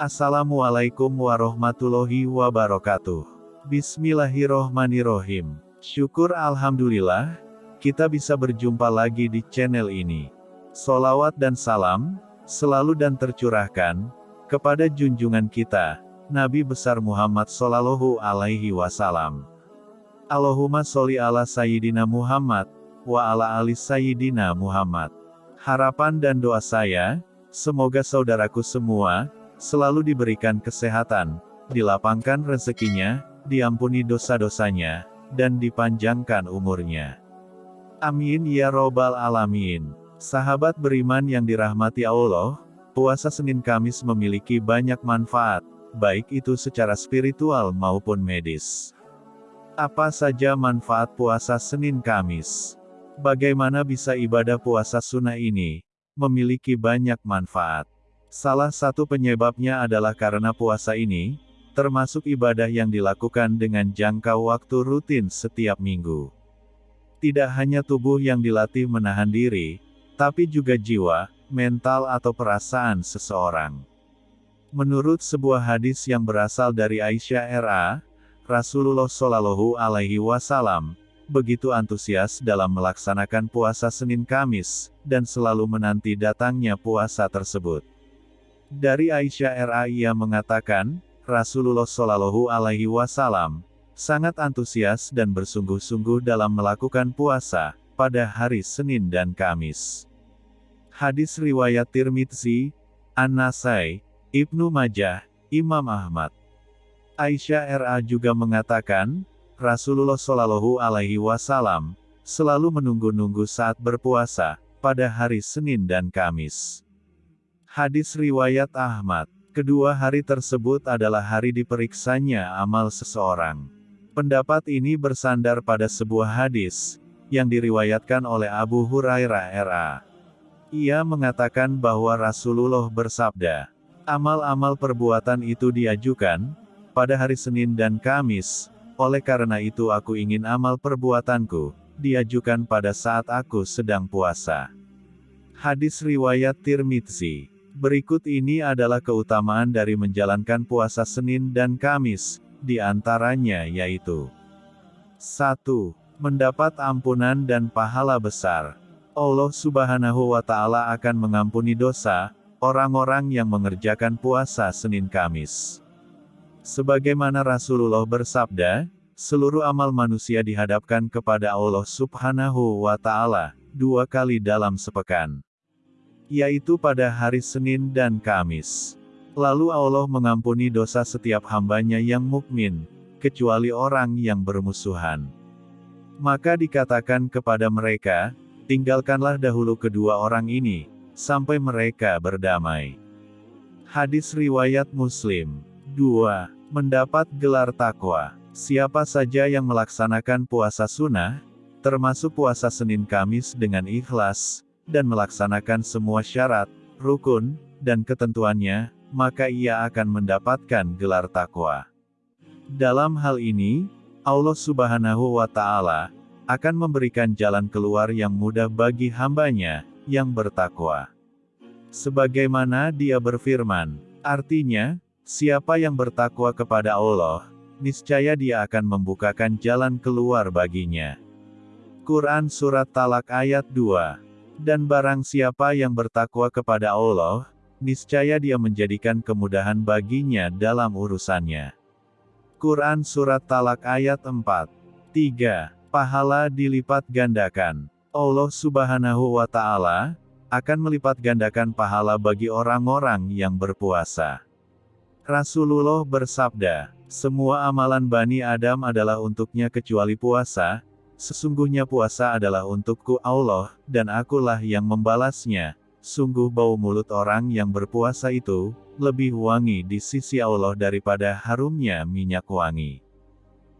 Assalamualaikum warahmatullahi wabarakatuh. Bismillahirrohmanirrohim. Syukur Alhamdulillah, kita bisa berjumpa lagi di channel ini. Solawat dan salam, selalu dan tercurahkan, kepada junjungan kita, Nabi besar Muhammad Sallallahu Alaihi Wasallam. Allahumma sholli ala Sayyidina Muhammad, wa ala ali Sayyidina Muhammad. Harapan dan doa saya, semoga saudaraku semua, selalu diberikan kesehatan, dilapangkan rezekinya, diampuni dosa-dosanya, dan dipanjangkan umurnya. Amin ya robbal alamin. Sahabat beriman yang dirahmati Allah, puasa Senin Kamis memiliki banyak manfaat, baik itu secara spiritual maupun medis. Apa saja manfaat puasa Senin Kamis? Bagaimana bisa ibadah puasa sunnah ini memiliki banyak manfaat? Salah satu penyebabnya adalah karena puasa ini termasuk ibadah yang dilakukan dengan jangka waktu rutin setiap minggu. Tidak hanya tubuh yang dilatih menahan diri, tapi juga jiwa, mental atau perasaan seseorang. Menurut sebuah hadis yang berasal dari Aisyah RA, Rasulullah Shallallahu Alaihi Wasallam begitu antusias dalam melaksanakan puasa Senin Kamis dan selalu menanti datangnya puasa tersebut. Dari Aisyah RA ia mengatakan, Rasulullah Shallallahu Alaihi Wasallam sangat antusias dan bersungguh-sungguh dalam melakukan puasa pada hari Senin dan Kamis. Hadis riwayat Tirmidzi, An-Nasai, Ibnu Majah, Imam Ahmad. Aisyah RA juga mengatakan, Rasulullah Shallallahu Alaihi Wasallam selalu menunggu-nunggu saat berpuasa pada hari Senin dan Kamis. Hadis riwayat Ahmad. Kedua hari tersebut adalah hari diperiksanya amal seseorang. Pendapat ini bersandar pada sebuah hadis, yang diriwayatkan oleh Abu Hurairah RA. Ia mengatakan bahwa Rasulullah bersabda, amal-amal perbuatan itu diajukan, pada hari Senin dan Kamis, oleh karena itu aku ingin amal perbuatanku, diajukan pada saat aku sedang puasa. Hadis Riwayat Tirmidzi Berikut ini adalah keutamaan dari menjalankan puasa Senin dan Kamis, di antaranya yaitu 1. Mendapat ampunan dan pahala besar. Allah subhanahu wa ta'ala akan mengampuni dosa, orang-orang yang mengerjakan puasa Senin Kamis. Sebagaimana Rasulullah bersabda, seluruh amal manusia dihadapkan kepada Allah subhanahu wa ta'ala, dua kali dalam sepekan yaitu pada hari Senin dan Kamis. Lalu Allah mengampuni dosa setiap hambanya yang mukmin, kecuali orang yang bermusuhan. Maka dikatakan kepada mereka, tinggalkanlah dahulu kedua orang ini, sampai mereka berdamai. Hadis Riwayat Muslim 2. Mendapat gelar takwa. Siapa saja yang melaksanakan puasa sunnah, termasuk puasa Senin Kamis dengan ikhlas, dan melaksanakan semua syarat, rukun, dan ketentuannya, maka ia akan mendapatkan gelar takwa. Dalam hal ini, Allah Subhanahu wa Ta'ala akan memberikan jalan keluar yang mudah bagi hambanya yang bertakwa. Sebagaimana Dia berfirman, artinya, siapa yang bertakwa kepada Allah, niscaya Dia akan membukakan jalan keluar baginya. Quran Surat Talak ayat 2 dan barang siapa yang bertakwa kepada Allah, niscaya dia menjadikan kemudahan baginya dalam urusannya. Quran Surat Talak ayat 4. 3. Pahala dilipat gandakan. Allah subhanahu wa ta'ala, akan melipat gandakan pahala bagi orang-orang yang berpuasa. Rasulullah bersabda, semua amalan Bani Adam adalah untuknya kecuali puasa, Sesungguhnya puasa adalah untukku Allah, dan akulah yang membalasnya. Sungguh bau mulut orang yang berpuasa itu, lebih wangi di sisi Allah daripada harumnya minyak wangi.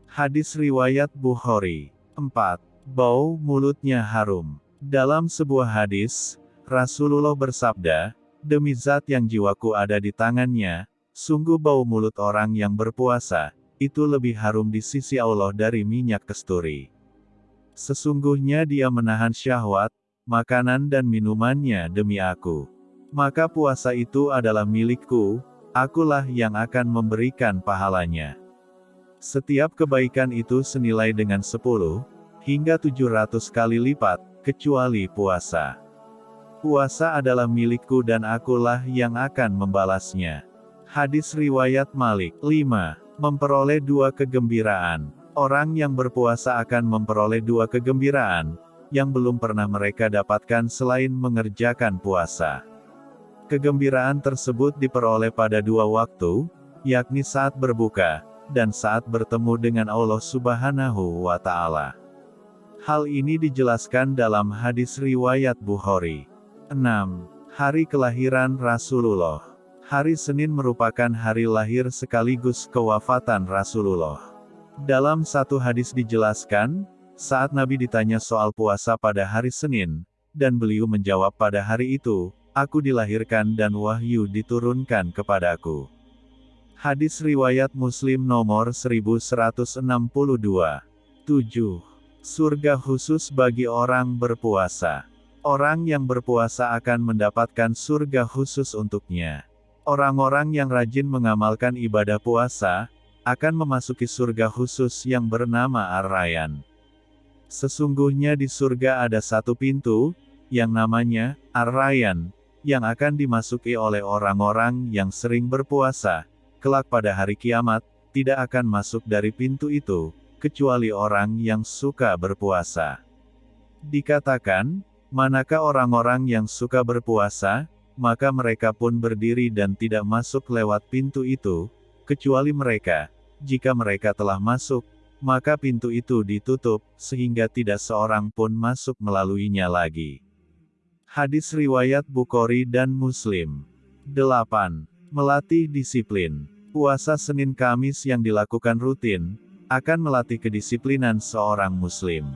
Hadis Riwayat Bukhari 4. Bau mulutnya harum. Dalam sebuah hadis, Rasulullah bersabda, Demi zat yang jiwaku ada di tangannya, sungguh bau mulut orang yang berpuasa, itu lebih harum di sisi Allah dari minyak kesturi. Sesungguhnya dia menahan syahwat, makanan dan minumannya demi aku. Maka puasa itu adalah milikku, akulah yang akan memberikan pahalanya. Setiap kebaikan itu senilai dengan 10, hingga 700 kali lipat, kecuali puasa. Puasa adalah milikku dan akulah yang akan membalasnya. Hadis Riwayat Malik 5. Memperoleh dua kegembiraan. Orang yang berpuasa akan memperoleh dua kegembiraan, yang belum pernah mereka dapatkan selain mengerjakan puasa. Kegembiraan tersebut diperoleh pada dua waktu, yakni saat berbuka, dan saat bertemu dengan Allah Subhanahu wa Ta'ala. Hal ini dijelaskan dalam hadis riwayat Bukhari. 6. Hari kelahiran Rasulullah. Hari Senin merupakan hari lahir sekaligus kewafatan Rasulullah. Dalam satu hadis dijelaskan, saat Nabi ditanya soal puasa pada hari Senin, dan beliau menjawab pada hari itu, aku dilahirkan dan wahyu diturunkan kepadaku. Hadis Riwayat Muslim nomor 1162. 7. Surga khusus bagi orang berpuasa. Orang yang berpuasa akan mendapatkan surga khusus untuknya. Orang-orang yang rajin mengamalkan ibadah puasa, akan memasuki surga khusus yang bernama Ar-Rayyan. Sesungguhnya di surga ada satu pintu, yang namanya Ar-Rayyan, yang akan dimasuki oleh orang-orang yang sering berpuasa, kelak pada hari kiamat, tidak akan masuk dari pintu itu, kecuali orang yang suka berpuasa. Dikatakan, Manakah orang-orang yang suka berpuasa, maka mereka pun berdiri dan tidak masuk lewat pintu itu, kecuali mereka. Jika mereka telah masuk, maka pintu itu ditutup, sehingga tidak seorang pun masuk melaluinya lagi. Hadis Riwayat Bukhari dan Muslim 8. Melatih disiplin. Puasa Senin Kamis yang dilakukan rutin, akan melatih kedisiplinan seorang muslim.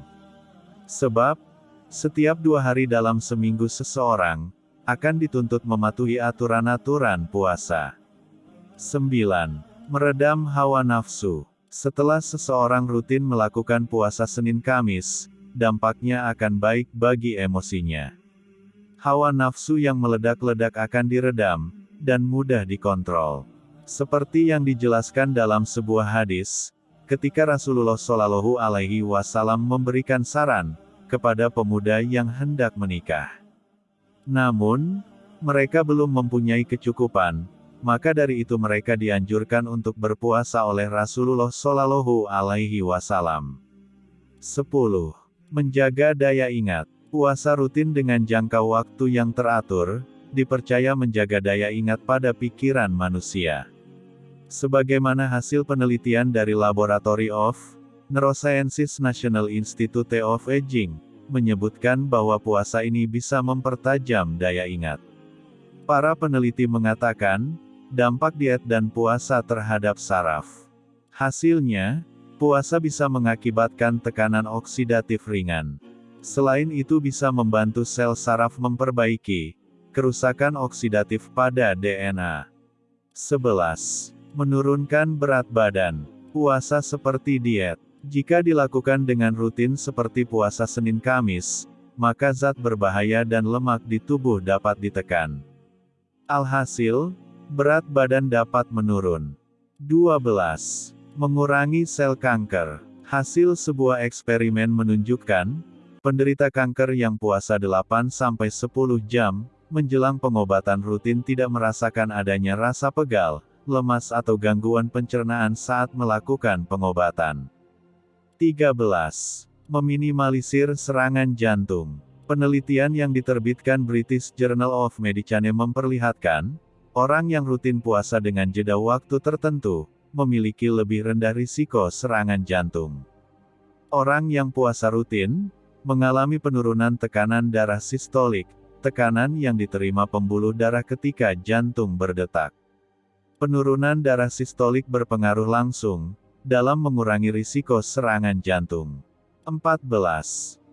Sebab, setiap dua hari dalam seminggu seseorang, akan dituntut mematuhi aturan-aturan puasa. 9. Meredam hawa nafsu. Setelah seseorang rutin melakukan puasa Senin Kamis, dampaknya akan baik bagi emosinya. Hawa nafsu yang meledak-ledak akan diredam, dan mudah dikontrol. Seperti yang dijelaskan dalam sebuah hadis, ketika Rasulullah Shallallahu Alaihi Wasallam memberikan saran, kepada pemuda yang hendak menikah. Namun, mereka belum mempunyai kecukupan, maka dari itu mereka dianjurkan untuk berpuasa oleh Rasulullah Shallallahu Alaihi Wasallam. 10. Menjaga daya ingat. Puasa rutin dengan jangka waktu yang teratur, dipercaya menjaga daya ingat pada pikiran manusia. Sebagaimana hasil penelitian dari Laboratory of Neurosciences National Institute of Aging, menyebutkan bahwa puasa ini bisa mempertajam daya ingat. Para peneliti mengatakan, dampak diet dan puasa terhadap saraf. Hasilnya, puasa bisa mengakibatkan tekanan oksidatif ringan. Selain itu bisa membantu sel saraf memperbaiki kerusakan oksidatif pada DNA. 11. Menurunkan berat badan. Puasa seperti diet. Jika dilakukan dengan rutin seperti puasa Senin Kamis, maka zat berbahaya dan lemak di tubuh dapat ditekan. Alhasil, berat badan dapat menurun. 12. Mengurangi sel kanker. Hasil sebuah eksperimen menunjukkan, penderita kanker yang puasa 8-10 jam, menjelang pengobatan rutin tidak merasakan adanya rasa pegal, lemas atau gangguan pencernaan saat melakukan pengobatan. 13. Meminimalisir serangan jantung. Penelitian yang diterbitkan British Journal of Medicine memperlihatkan, orang yang rutin puasa dengan jeda waktu tertentu, memiliki lebih rendah risiko serangan jantung. Orang yang puasa rutin, mengalami penurunan tekanan darah sistolik, tekanan yang diterima pembuluh darah ketika jantung berdetak. Penurunan darah sistolik berpengaruh langsung, dalam mengurangi risiko serangan jantung. 14.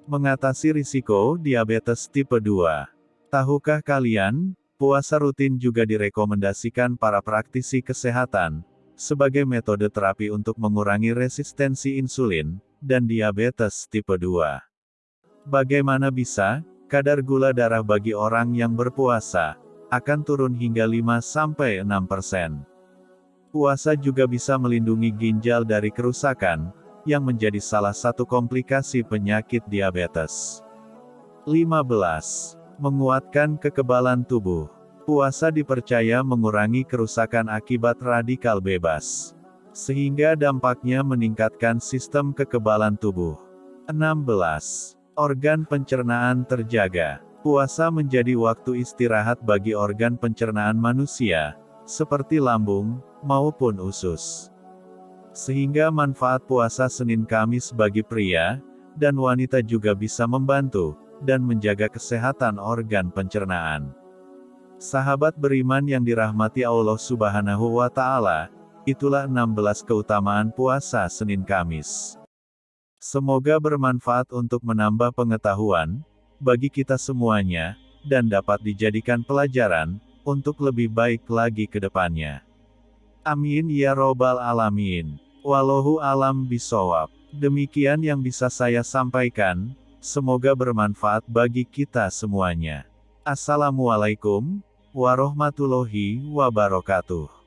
Mengatasi risiko diabetes tipe 2. Tahukah kalian, puasa rutin juga direkomendasikan para praktisi kesehatan, sebagai metode terapi untuk mengurangi resistensi insulin, dan diabetes tipe 2. Bagaimana bisa, kadar gula darah bagi orang yang berpuasa, akan turun hingga 5-6%. Puasa juga bisa melindungi ginjal dari kerusakan, yang menjadi salah satu komplikasi penyakit diabetes. 15. Menguatkan kekebalan tubuh. Puasa dipercaya mengurangi kerusakan akibat radikal bebas. Sehingga dampaknya meningkatkan sistem kekebalan tubuh. 16. Organ pencernaan terjaga. Puasa menjadi waktu istirahat bagi organ pencernaan manusia, seperti lambung, maupun usus. Sehingga manfaat puasa Senin Kamis bagi pria dan wanita juga bisa membantu dan menjaga kesehatan organ pencernaan. Sahabat beriman yang dirahmati Allah Subhanahu wa taala, itulah 16 keutamaan puasa Senin Kamis. Semoga bermanfaat untuk menambah pengetahuan bagi kita semuanya dan dapat dijadikan pelajaran untuk lebih baik lagi ke depannya. Amin ya robbal alamin. Wallahu alam bisawab. Demikian yang bisa saya sampaikan, semoga bermanfaat bagi kita semuanya. Assalamualaikum warahmatullahi wabarakatuh.